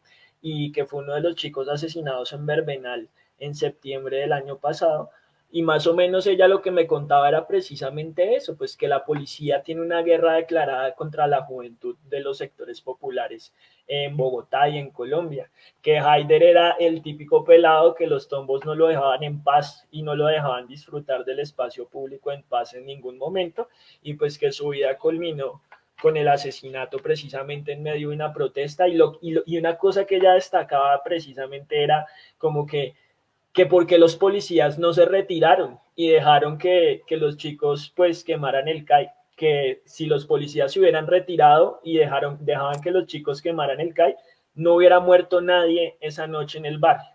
y que fue uno de los chicos asesinados en Verbenal en septiembre del año pasado. Y más o menos ella lo que me contaba era precisamente eso, pues que la policía tiene una guerra declarada contra la juventud de los sectores populares en Bogotá y en Colombia, que Haider era el típico pelado que los tombos no lo dejaban en paz y no lo dejaban disfrutar del espacio público en paz en ningún momento y pues que su vida culminó con el asesinato precisamente en medio de una protesta y, lo, y, una cosa que ella destacaba precisamente era como que, que porque los policías no se retiraron y dejaron que, que los chicos pues quemaran el CAI, que si los policías se hubieran retirado y dejaron, dejaban que los chicos quemaran el CAI, no hubiera muerto nadie esa noche en el barrio.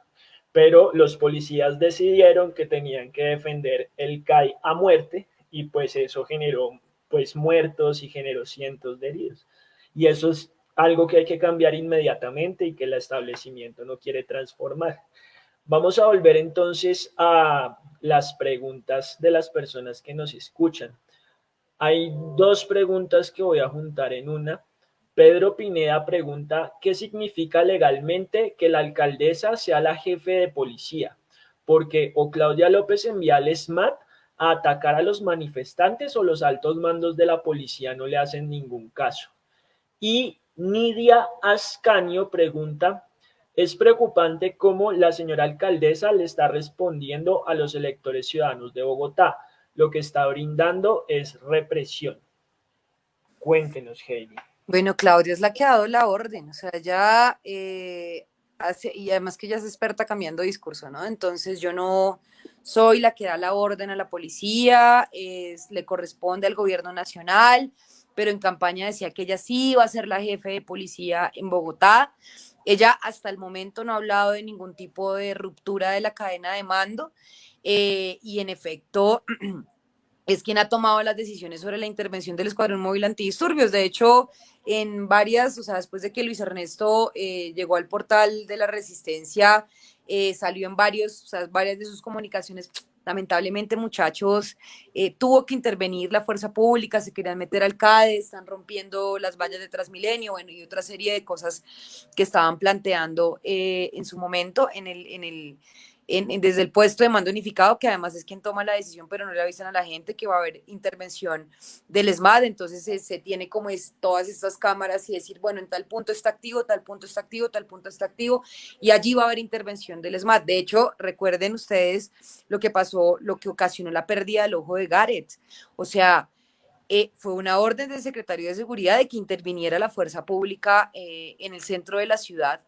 Pero los policías decidieron que tenían que defender el CAI a muerte y pues eso generó pues muertos y generó cientos de heridos. Y eso es algo que hay que cambiar inmediatamente y que el establecimiento no quiere transformar. Vamos a volver entonces a las preguntas de las personas que nos escuchan. Hay dos preguntas que voy a juntar en una. Pedro Pineda pregunta, ¿qué significa legalmente que la alcaldesa sea la jefe de policía? Porque o Claudia López envía al SMAT a atacar a los manifestantes o los altos mandos de la policía no le hacen ningún caso. Y Nidia Ascanio pregunta, es preocupante cómo la señora alcaldesa le está respondiendo a los electores ciudadanos de Bogotá. Lo que está brindando es represión. Cuéntenos, Heidi. Bueno, Claudia es la que ha dado la orden, o sea, ya eh, hace, y además que ella es experta cambiando discurso, ¿no? Entonces yo no, soy la que da la orden a la policía, es, le corresponde al gobierno nacional, pero en campaña decía que ella sí iba a ser la jefe de policía en Bogotá. Ella hasta el momento no ha hablado de ningún tipo de ruptura de la cadena de mando eh, y en efecto es quien ha tomado las decisiones sobre la intervención del Escuadrón Móvil Antidisturbios. De hecho, en varias, o sea, después de que Luis Ernesto eh, llegó al portal de la Resistencia, eh, salió en varios, o sea, varias de sus comunicaciones. Lamentablemente, muchachos, eh, tuvo que intervenir la fuerza pública, se querían meter al CADE, están rompiendo las vallas de Transmilenio, bueno, y otra serie de cosas que estaban planteando eh, en su momento en el, en el, desde el puesto de mando unificado, que además es quien toma la decisión, pero no le avisan a la gente que va a haber intervención del ESMAD, entonces se, tiene como es, todas estas cámaras y decir, bueno, en tal punto está activo, tal punto está activo, tal punto está activo, y allí va a haber intervención del ESMAD. De hecho, recuerden ustedes lo que pasó, lo que ocasionó la pérdida del ojo de Gareth, o sea, eh, fue una orden del secretario de Seguridad de que interviniera la fuerza pública eh, en el centro de la ciudad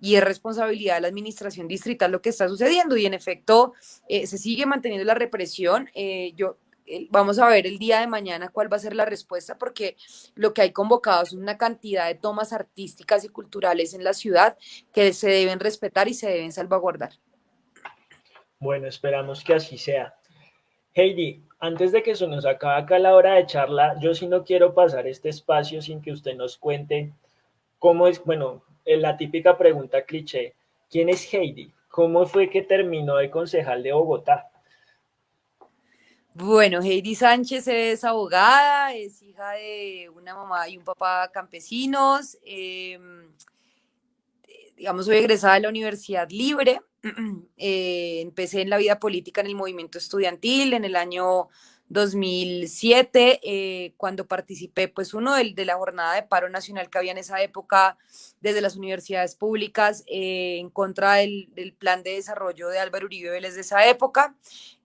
y es responsabilidad de la administración distrital lo que está sucediendo y en efecto eh, se sigue manteniendo la represión. Eh, yo vamos a ver el día de mañana cuál va a ser la respuesta porque lo que hay convocado es una cantidad de tomas artísticas y culturales en la ciudad que se deben respetar y se deben salvaguardar. Bueno, esperamos que así sea. Heidi, antes de que se nos acabe acá la hora de charla, yo sí no quiero pasar este espacio sin que usted nos cuente cómo es, bueno, la típica pregunta cliché, ¿quién es Heidi? ¿Cómo fue que terminó de concejal de Bogotá? Bueno, Heidi Sánchez es abogada, es hija de una mamá y un papá campesinos. Em, digamos, soy egresada de la Universidad Libre. Eh, empecé en la vida política en el movimiento estudiantil en el año 2007, eh, cuando participé, pues uno de, de, la jornada de paro nacional que había en esa época desde las universidades públicas eh, en contra del, del, plan de desarrollo de Álvaro Uribe Vélez de esa época.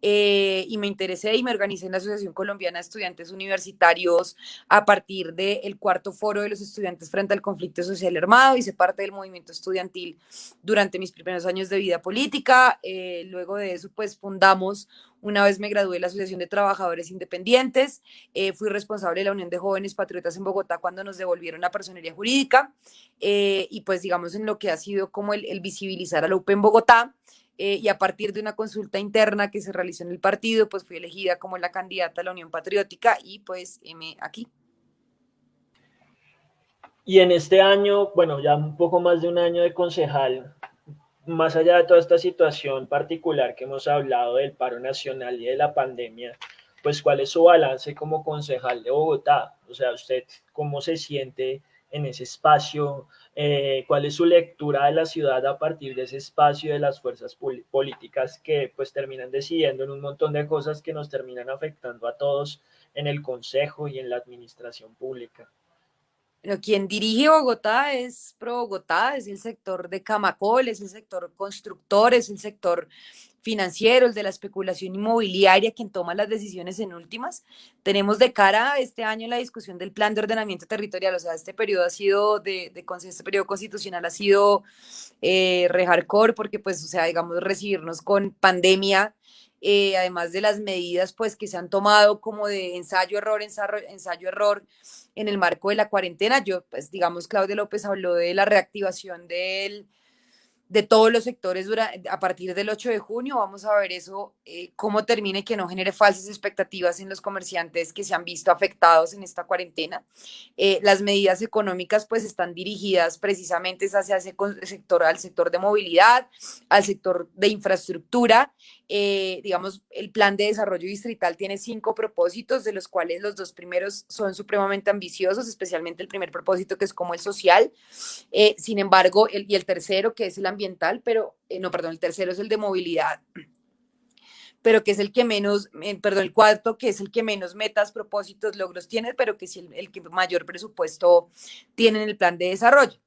Eh, y me interesé y me organicé en la Asociación Colombiana de Estudiantes Universitarios a partir del cuarto foro de los estudiantes frente al conflicto social armado. Hice parte del movimiento estudiantil durante mis primeros años de vida política. Eh, luego de eso, pues fundamos una vez me gradué de la Asociación de Trabajadores Independientes, eh, fui responsable de la Unión de Jóvenes Patriotas en Bogotá cuando nos devolvieron la personería jurídica eh, y pues digamos en lo que ha sido como el, visibilizar a la UP en Bogotá. Eh, y a partir de una consulta interna que se realizó en el partido, pues fui elegida como la candidata a la Unión Patriótica y pues me aquí. Y en este año, bueno, ya un poco más de un año de concejal, más allá de toda esta situación particular que hemos hablado del paro nacional y de la pandemia, pues cuál es su balance como concejal de Bogotá, o sea, usted cómo se siente en ese espacio, eh, cuál es su lectura de la ciudad a partir de ese espacio de las fuerzas políticas que pues terminan decidiendo en un montón de cosas que nos terminan afectando a todos en el consejo y en la administración pública. Quien dirige Bogotá es Pro Bogotá, es el sector de Camacol, es el sector constructor, es el sector financiero, el de la especulación inmobiliaria, quien toma las decisiones en últimas. Tenemos de cara a este año la discusión del plan de ordenamiento territorial, o sea, este periodo ha sido, de, de este periodo constitucional ha sido eh, porque pues, o sea, digamos, recibirnos con pandemia, eh, además de las medidas pues que se han tomado como de ensayo-error, ensayo-error, ensayo error en el marco de la cuarentena. Yo, pues digamos, Claudia López habló de la reactivación del de todos los sectores a partir del 8 de junio. Vamos a ver eso, eh, cómo termine que no genere falsas expectativas en los comerciantes que se han visto afectados en esta cuarentena. Eh, las medidas económicas pues están dirigidas precisamente hacia ese sector, al sector de movilidad, al sector de infraestructura. Eh, digamos, el plan de desarrollo distrital tiene cinco propósitos, de los cuales los dos primeros son supremamente ambiciosos, especialmente el primer propósito que es como el social. sin embargo, el, y el tercero que es el ambiental, pero, eh, no, perdón, el tercero es el de movilidad, pero que es el que menos, eh, perdón, el cuarto, que es el que menos metas, propósitos, logros tiene, pero que es el, el que mayor presupuesto tiene en el plan de desarrollo.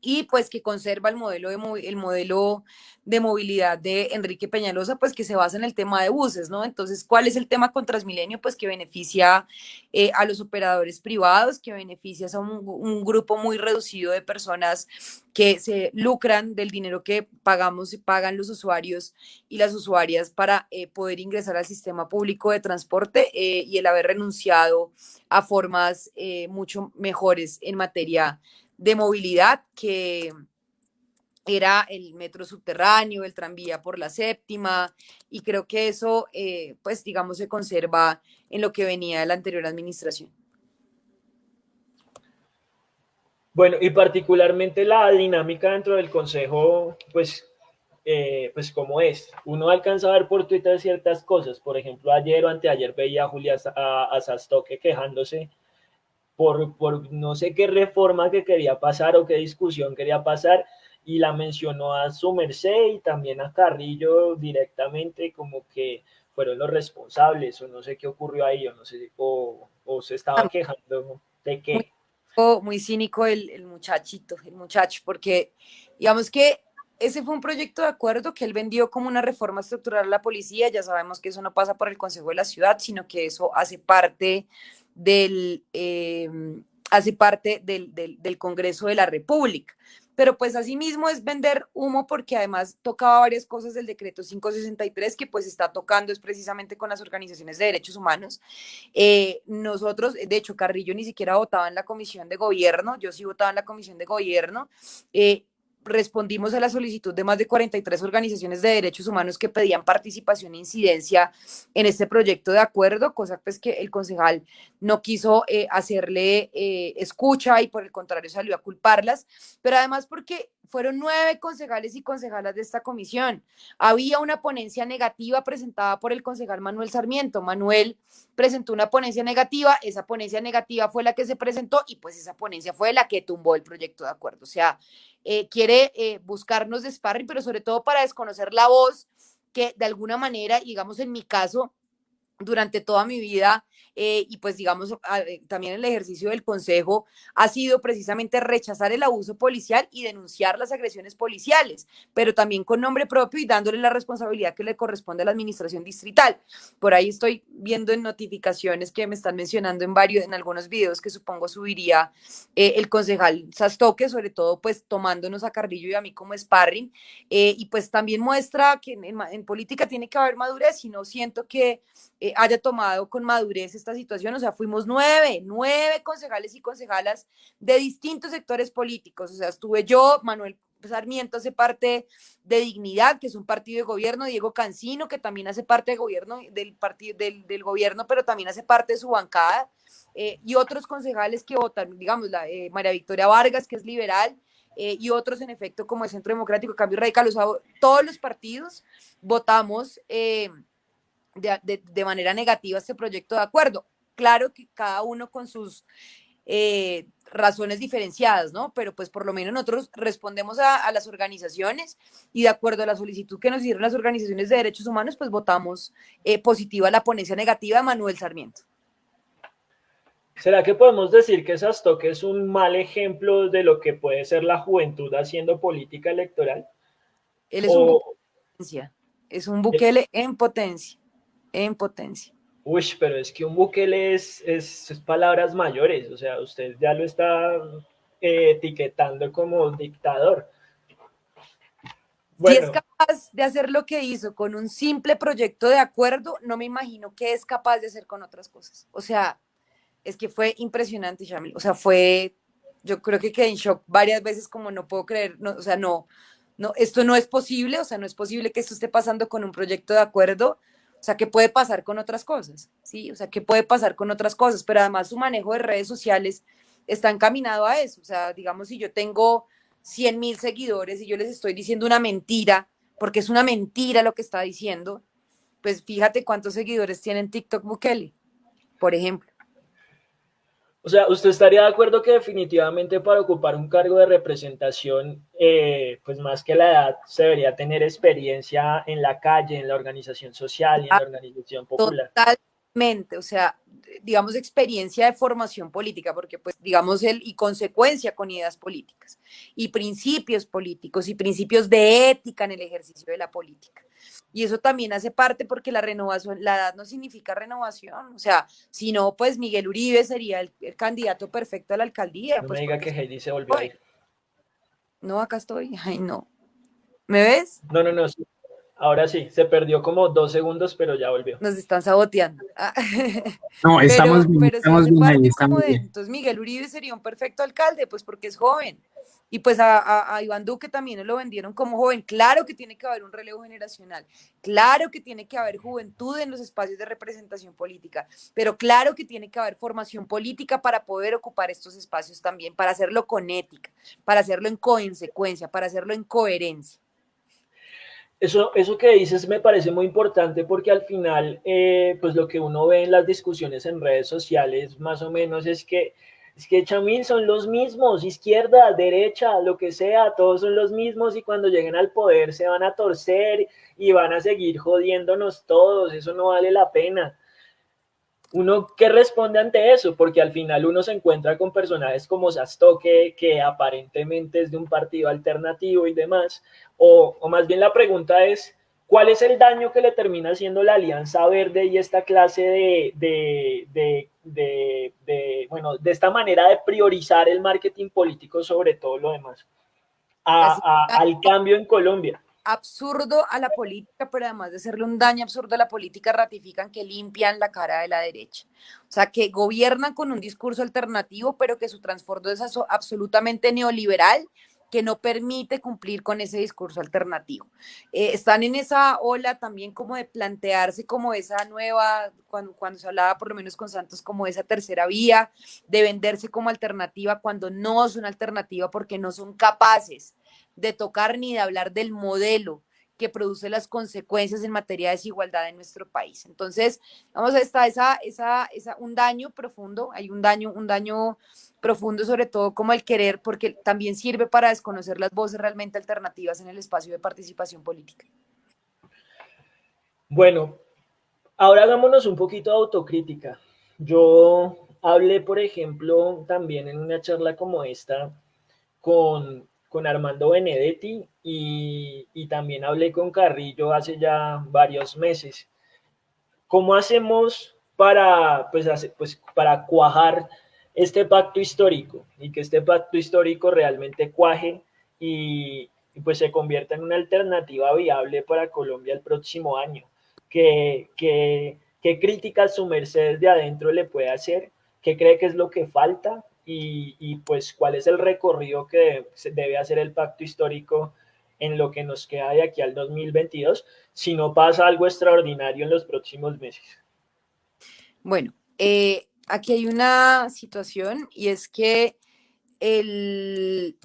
Y pues que conserva el modelo de, el modelo de movilidad de Enrique Peñalosa, pues que se basa en el tema de buses, ¿no? Entonces, ¿cuál es el tema con Transmilenio? Pues que beneficia eh, a los operadores privados, que beneficia a un, grupo muy reducido de personas que se lucran del dinero que pagamos y pagan los usuarios y las usuarias para eh, poder ingresar al sistema público de transporte eh, y el haber renunciado a formas mucho mejores en materia de movilidad que era el metro subterráneo, el tranvía por la séptima, y creo que eso, eh, pues digamos, se conserva en lo que venía de la anterior administración. Bueno, y particularmente la dinámica dentro del Consejo, pues, eh, pues como es. Uno alcanza a ver por Twitter ciertas cosas. Por ejemplo, ayer o anteayer veía a Julia Sastoque quejándose por, no sé qué reforma que quería pasar o qué discusión quería pasar y la mencionó a su merced y también a Carrillo directamente como que fueron los responsables o no sé qué ocurrió ahí o no sé o, o se estaba ah. quejando de qué. Muy, cínico el, el muchachito, el muchacho, porque digamos que ese fue un proyecto de acuerdo que él vendió como una reforma estructural a la policía. Ya sabemos que eso no pasa por el Consejo de la Ciudad, sino que eso hace parte del, em, hace parte del, Congreso de la República. Pero pues asimismo es vender humo porque además tocaba varias cosas del decreto 563 que pues está tocando es precisamente con las organizaciones de derechos humanos. Eh, nosotros, de hecho, Carrillo ni siquiera votaba en la comisión de gobierno, yo sí votaba en la comisión de gobierno. Eh, respondimos a la solicitud de más de 43 organizaciones de derechos humanos que pedían participación e incidencia en este proyecto de acuerdo, cosa pues que el concejal no quiso eh, hacerle eh, escucha y por el contrario salió a culparlas, pero además porque fueron nueve concejales y concejalas de esta comisión. Había una ponencia negativa presentada por el concejal Manuel Sarmiento. Manuel presentó una ponencia negativa, esa ponencia negativa fue la que se presentó y pues esa ponencia fue la que tumbó el proyecto de acuerdo. O sea, eh, quiere eh, buscarnos de pero sobre todo para desconocer la voz que de alguna manera, digamos en mi caso, durante toda mi vida eh, y pues digamos eh, también el ejercicio del consejo ha sido precisamente rechazar el abuso policial y denunciar las agresiones policiales, pero también con nombre propio y dándole la responsabilidad que le corresponde a la administración distrital. Por ahí estoy viendo en notificaciones que me están mencionando en varios, en algunos videos que supongo subiría eh, el concejal Sastoque, sobre todo pues tomándonos a Carrillo y a mí como sparring, y pues también muestra que en, en, política tiene que haber madurez y no siento que haya tomado con madurez esta situación, o sea, fuimos nueve, nueve concejales y concejalas de distintos sectores políticos, o sea, estuve yo, Manuel Sarmiento hace parte de Dignidad, que es un partido de gobierno, Diego Cancino, que también hace parte del gobierno, del partido, del, del gobierno, pero también hace parte de su bancada, eh, y otros concejales que votan, digamos, la, eh, María Victoria Vargas, que es liberal, eh, y otros en efecto como el Centro Democrático, Cambio Radical, o sea, todos los partidos votamos de, manera negativa este proyecto de acuerdo. Claro que cada uno con sus eh, razones diferenciadas, ¿no? Pero pues por lo menos nosotros respondemos a, las organizaciones y de acuerdo a la solicitud que nos hicieron las organizaciones de derechos humanos, pues votamos eh, positiva la ponencia negativa de Manuel Sarmiento. ¿Será que podemos decir que Sastoque es un mal ejemplo de lo que puede ser la juventud haciendo política electoral? Él es un potencia, es un Bukele en potencia en potencia. Uy, pero es que un Bukele es, es, palabras mayores, o sea, usted ya lo está eh, etiquetando como dictador. Si es capaz de hacer lo que hizo con un simple proyecto de acuerdo, no me imagino qué es capaz de hacer con otras cosas. O sea, es que fue impresionante, Shamil. O sea, fue, yo creo que quedé en shock varias veces como no puedo creer, no, o sea, no, no, esto no es posible, o sea, no es posible que esto esté pasando con un proyecto de acuerdo o sea, ¿qué puede pasar con otras cosas? ¿Sí? O sea, ¿qué puede pasar con otras cosas? Pero además su manejo de redes sociales está encaminado a eso. O sea, digamos, si yo tengo 100 mil seguidores y yo les estoy diciendo una mentira, porque es una mentira lo que está diciendo, pues fíjate cuántos seguidores tiene TikTok Bukele, por ejemplo. O sea, ¿usted estaría de acuerdo que definitivamente para ocupar un cargo de representación, eh, pues más que la edad, se debería tener experiencia en la calle, en la organización social y en la organización popular? O sea, digamos, experiencia de formación política, porque pues, digamos, el, y consecuencia con ideas políticas, y principios políticos, y principios de ética en el ejercicio de la política. Y eso también hace parte porque la renovación, la edad no significa renovación. O sea, si no, pues Miguel Uribe sería el, candidato perfecto a la alcaldía. No pues me diga que Heidi se volvió a ir. No, acá estoy. Ay, no. ¿Me ves? No, no, no. Ahora sí, se perdió como dos segundos, pero ya volvió. Nos están saboteando. Ah. No, estamos bien. estamos bien Entonces, Miguel Uribe sería un perfecto alcalde, pues porque es joven. Y pues a, Iván Duque también lo vendieron como joven. Claro que tiene que haber un relevo generacional, claro que tiene que haber juventud en los espacios de representación política, pero claro que tiene que haber formación política para poder ocupar estos espacios también, para hacerlo con ética, para hacerlo en consecuencia, para hacerlo en coherencia. Eso, eso que dices me parece muy importante porque al final, eh, pues lo que uno ve en las discusiones en redes sociales más o menos es que es que Chamil son los mismos, izquierda, derecha, lo que sea, todos son los mismos y cuando lleguen al poder se van a torcer y van a seguir jodiéndonos todos, eso no vale la pena. Uno, ¿qué responde ante eso? Porque al final uno se encuentra con personajes como Sastoque, que aparentemente es de un partido alternativo y demás, o, o más bien la pregunta es, ¿Cuál es el daño que le termina haciendo la Alianza Verde y esta clase de, de, bueno, de esta manera de priorizar el marketing político sobre todo lo demás? al cambio en Colombia. Absurdo a la política, pero además de hacerle un daño absurdo a la política, ratifican que limpian la cara de la derecha. O sea, que gobiernan con un discurso alternativo, pero que su transbordo es absolutamente neoliberal que no permite cumplir con ese discurso alternativo. Eh, están en esa ola también como de plantearse como esa nueva, cuando, cuando se hablaba por lo menos con Santos, como esa tercera vía, de venderse como alternativa cuando no es una alternativa porque no son capaces de tocar ni de hablar del modelo que produce las consecuencias en materia de desigualdad en nuestro país. Entonces, vamos a estar esa, esa, esa, un daño profundo, hay un daño, un daño profundo sobre todo como el querer, porque también sirve para desconocer las voces realmente alternativas en el espacio de participación política. Bueno, Ahora hagámonos un poquito de autocrítica. Yo hablé, por ejemplo, también en una charla como esta con, Armando Benedetti y, también hablé con Carrillo hace ya varios meses. ¿Cómo hacemos para, pues, pues, para cuajar este pacto histórico y que este pacto histórico realmente cuaje y, pues se convierta en una alternativa viable para Colombia el próximo año? ¿Qué, qué críticas su merced de adentro le puede hacer? ¿Qué cree que es lo que falta? Y, pues cuál es el recorrido que debe hacer el pacto histórico en lo que nos queda de aquí al 2022, si no pasa algo extraordinario en los próximos meses. Bueno, eh, aquí hay una situación y es que el,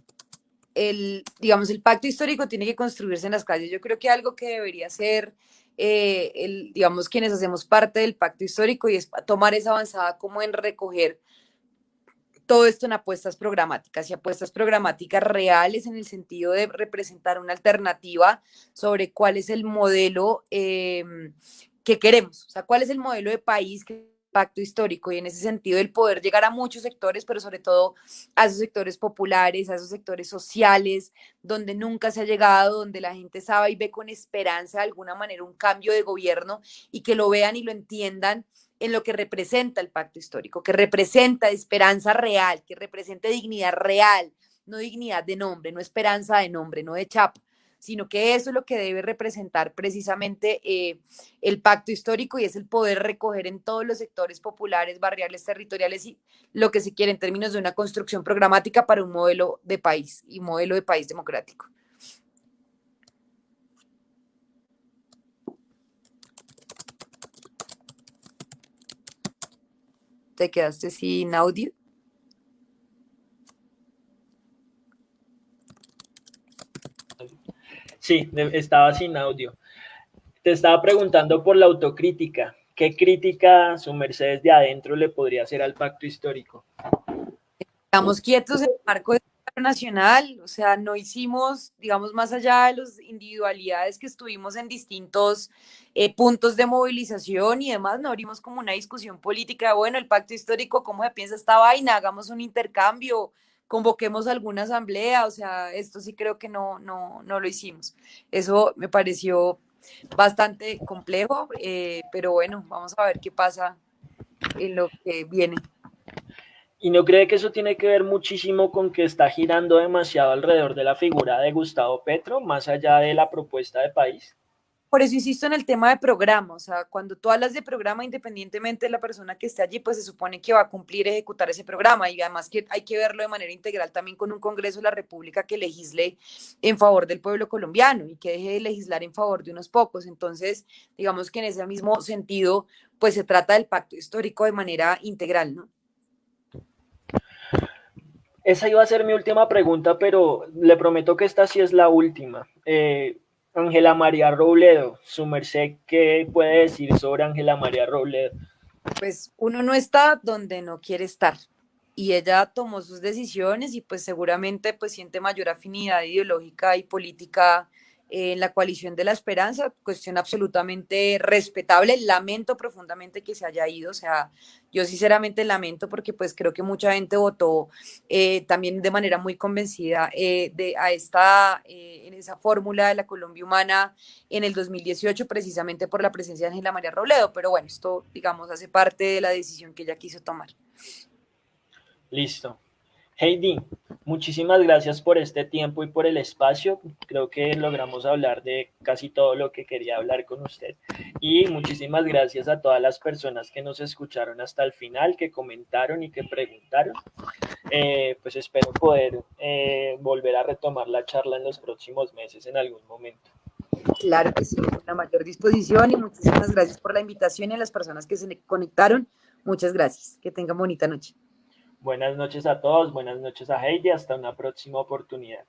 el, digamos, el pacto histórico tiene que construirse en las calles. Yo creo que algo que debería ser, eh, el, digamos, quienes hacemos parte del pacto histórico y es tomar esa avanzada como en recoger todo esto en apuestas programáticas y apuestas programáticas reales en el sentido de representar una alternativa sobre cuál es el modelo em, que queremos, o sea, cuál es el modelo de país que pacto histórico y en ese sentido el poder llegar a muchos sectores, pero sobre todo a esos sectores populares, a esos sectores sociales, donde nunca se ha llegado, donde la gente sabe y ve con esperanza de alguna manera un cambio de gobierno y que lo vean y lo entiendan en lo que representa el pacto histórico, que representa esperanza real, que representa dignidad real, no dignidad de nombre, no esperanza de nombre, no de chapa, sino que eso es lo que debe representar precisamente eh, el pacto histórico y es el poder recoger en todos los sectores populares, barriales, territoriales y lo que se quiere en términos de una construcción programática para un modelo de país y modelo de país democrático. Te quedaste sin audio. Sí, estaba sin audio. Te estaba preguntando por la autocrítica. ¿Qué crítica su merced de adentro le podría hacer al pacto histórico? Estamos quietos en el marco de nacional, o sea, no hicimos, digamos, más allá de las individualidades que estuvimos en distintos eh, puntos de movilización y demás, no abrimos como una discusión política, bueno, el pacto histórico, ¿cómo se piensa esta vaina? Hagamos un intercambio, convoquemos alguna asamblea, o sea, esto sí creo que no, no, no lo hicimos. Eso me pareció bastante complejo, eh, pero bueno, vamos a ver qué pasa en lo que viene. ¿Y no cree que eso tiene que ver muchísimo con que está girando demasiado alrededor de la figura de Gustavo Petro, más allá de la propuesta de país? Por eso insisto en el tema de programa, o sea, cuando tú hablas de programa, independientemente de la persona que esté allí, pues se supone que va a cumplir, ejecutar ese programa y además que hay que verlo de manera integral también con un Congreso de la República que legisle en favor del pueblo colombiano y que deje de legislar en favor de unos pocos. Entonces, digamos que en ese mismo sentido, pues se trata del pacto histórico de manera integral, ¿no? Esa iba a ser mi última pregunta, pero le prometo que esta sí es la última. Eh, Ángela María Robledo, su merced, ¿qué puede decir sobre Ángela María Robledo? Pues uno no está donde no quiere estar y ella tomó sus decisiones y pues seguramente pues siente mayor afinidad ideológica y política en la coalición de la esperanza, cuestión absolutamente respetable. Lamento profundamente que se haya ido, o sea, yo sinceramente lamento porque pues creo que mucha gente votó eh, también de manera muy convencida eh, de, a esta, eh, en esa fórmula de la Colombia Humana en el 2018 precisamente por la presencia de Ángela María Robledo, pero bueno, esto digamos hace parte de la decisión que ella quiso tomar. Listo. Heidi, muchísimas gracias por este tiempo y por el espacio. Creo que logramos hablar de casi todo lo que quería hablar con usted. Y muchísimas gracias a todas las personas que nos escucharon hasta el final, que comentaron y que preguntaron. Eh, pues espero poder eh, volver a retomar la charla en los próximos meses en algún momento. Claro que sí, con la mayor disposición y muchísimas gracias por la invitación y a las personas que se conectaron. Muchas gracias. Que tengan bonita noche. Buenas noches a todos, buenas noches a Heidi, hasta una próxima oportunidad.